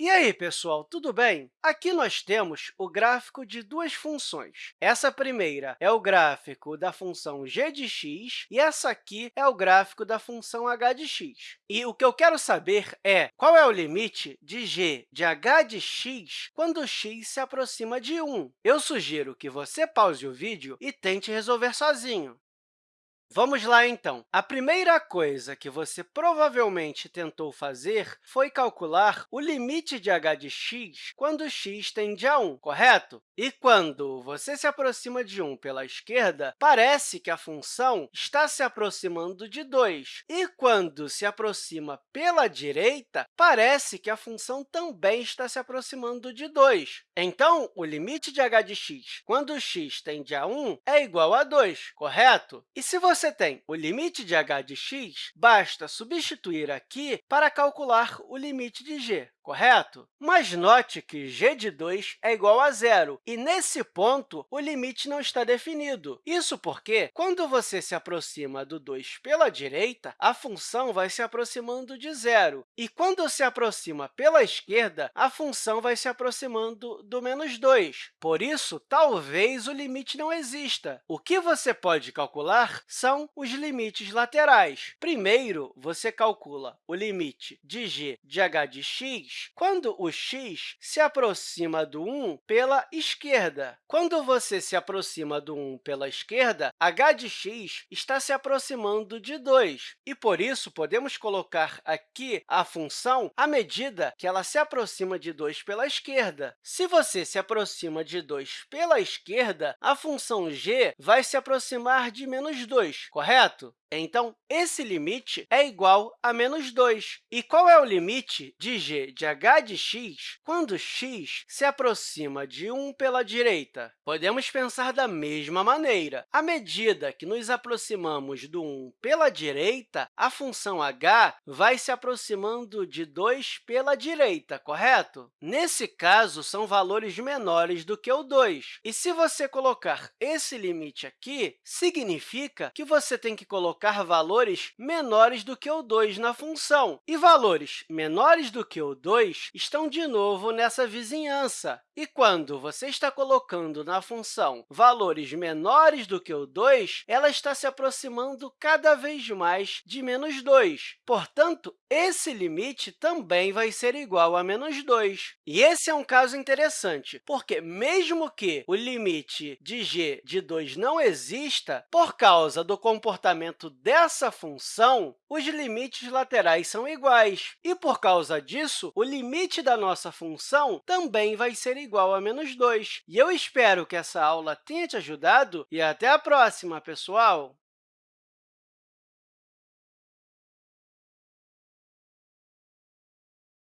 E aí, pessoal, tudo bem? Aqui nós temos o gráfico de duas funções. Essa primeira é o gráfico da função g de x e essa aqui é o gráfico da função h de x. E o que eu quero saber é qual é o limite de g de h de x quando x se aproxima de 1. Eu sugiro que você pause o vídeo e tente resolver sozinho. Vamos lá, então. A primeira coisa que você provavelmente tentou fazer foi calcular o limite de h de x quando x tende a 1, correto? E quando você se aproxima de 1 pela esquerda, parece que a função está se aproximando de 2. E quando se aproxima pela direita, parece que a função também está se aproximando de 2. Então, o limite de h de x quando x tende a 1 é igual a 2, correto? E se você você tem o limite de h de x, basta substituir aqui para calcular o limite de g correto? Mas note que g de 2 é igual a zero, e, nesse ponto, o limite não está definido. Isso porque, quando você se aproxima do 2 pela direita, a função vai se aproximando de zero, e, quando se aproxima pela esquerda, a função vai se aproximando do menos 2. Por isso, talvez o limite não exista. O que você pode calcular são os limites laterais. Primeiro, você calcula o limite de g de h de x quando o x se aproxima do 1 pela esquerda. Quando você se aproxima do 1 pela esquerda, h de x está se aproximando de 2, e, por isso, podemos colocar aqui a função à medida que ela se aproxima de 2 pela esquerda. Se você se aproxima de 2 pela esquerda, a função g vai se aproximar de menos 2, correto? Então, esse limite é igual a menos 2. E qual é o limite de g de h de x quando x se aproxima de 1 pela direita? Podemos pensar da mesma maneira. À medida que nos aproximamos do 1 pela direita, a função h vai se aproximando de 2 pela direita, correto? Nesse caso, são valores menores do que o 2. E se você colocar esse limite aqui, significa que você tem que colocar colocar valores menores do que o 2 na função. E valores menores do que o 2 estão, de novo, nessa vizinhança. E quando você está colocando na função valores menores do que o 2, ela está se aproximando cada vez mais de menos 2. Portanto, esse limite também vai ser igual a menos 2. E esse é um caso interessante, porque, mesmo que o limite de g de 2 não exista, por causa do comportamento dessa função, os limites laterais são iguais. E, por causa disso, o limite da nossa função também vai ser igual a menos 2. E eu espero que essa aula tenha te ajudado e até a próxima, pessoal!